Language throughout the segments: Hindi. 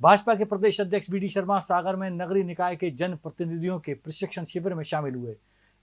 भाजपा के प्रदेश अध्यक्ष बी डी शर्मा सागर में नगरीय निकाय के जन प्रतिनिधियों के प्रशिक्षण शिविर में शामिल हुए।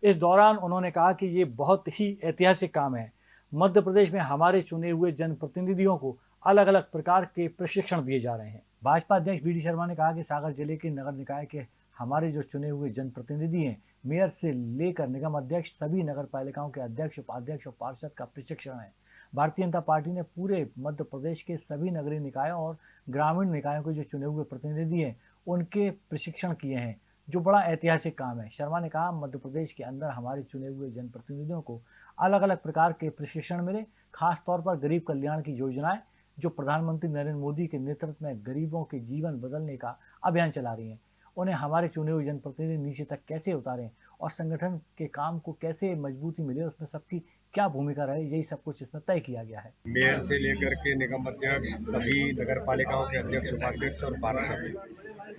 इस दौरान उन्होंने कहा कि ये बहुत ही ऐतिहासिक काम है। मध्य प्रदेश में हमारे चुने हुए जनप्रतिनिधियों को अलग अलग प्रकार के प्रशिक्षण दिए जा रहे हैं। भाजपा अध्यक्ष बी डी शर्मा ने कहा कि सागर ज़िले के नगर निकाय के हमारे जो चुने हुए जनप्रतिनिधि हैं, मेयर से लेकर निगम अध्यक्ष, सभी नगर पालिकाओं के अध्यक्ष, उपाध्यक्ष और पार्षद का प्रशिक्षण है। भारतीय जनता पार्टी ने पूरे मध्य प्रदेश के सभी नगरीय निकायों और ग्रामीण निकायों के जो चुने हुए प्रतिनिधि हैं, उनके प्रशिक्षण किए हैं, जो बड़ा ऐतिहासिक काम है। शर्मा ने कहा, मध्य प्रदेश के अंदर हमारे चुने हुए जनप्रतिनिधियों को अलग अलग प्रकार के प्रशिक्षण मिले खास तौर पर गरीब कल्याण की योजनाएँ, जो प्रधानमंत्री नरेंद्र मोदी के नेतृत्व में गरीबों के जीवन बदलने का अभियान चला रही हैं। उन्हें हमारे चुने हुए जनप्रतिनिधि नीचे तक कैसे उतारें? और संगठन के काम को कैसे मजबूती मिले? उसमें सबकी क्या भूमिका रहे? यही सब कुछ इसमें तय किया गया है। मेयर से लेकर के निगम अध्यक्ष, सभी नगर पालिकाओं के अध्यक्ष, उपाध्यक्ष और पार्षद,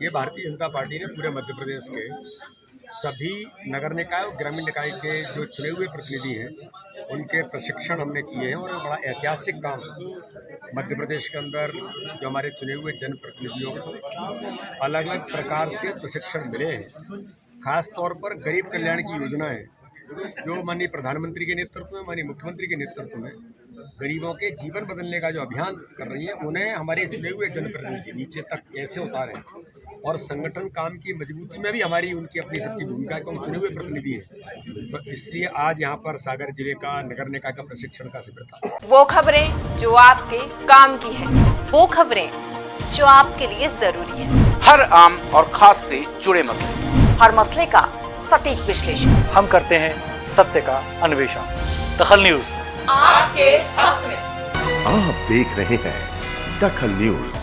ये भारतीय जनता पार्टी ने पूरे मध्य प्रदेश के सभी नगर निकाय और ग्रामीण निकाय के जो चुने हुए प्रतिनिधि हैं उनके प्रशिक्षण हमने किए हैं और बड़ा ऐतिहासिक काम मध्य प्रदेश के अंदर जो हमारे चुने हुए जनप्रतिनिधियों को अलग अलग प्रकार से प्रशिक्षण मिले हैं। खास तौर पर गरीब कल्याण की योजनाएँ जो माननीय प्रधानमंत्री के नेतृत्व में माननीय मुख्यमंत्री के नेतृत्व में गरीबों के जीवन बदलने का जो अभियान कर रही है उन्हें हमारे चुने हुए जनप्रतिनिधि नीचे तक कैसे उतारें? और संगठन काम की मजबूती में भी हमारी उनकी अपनी सबकी भूमिका है चुने हुए प्रतिनिधि हैं। तो इसलिए आज यहाँ पर सागर ज़िले का नगर निकाय का प्रशिक्षण का शिविर था। वो खबरें जो आपके काम की है वो खबरें जो आपके लिए ज़रूरी है। हर आम और खास से जुड़े मसले। हर मसले का सटीक विश्लेषण। हम करते हैं सत्य का अन्वेषण। दखल न्यूज़। आपके हक में। आप देख रहे हैं दखल न्यूज़।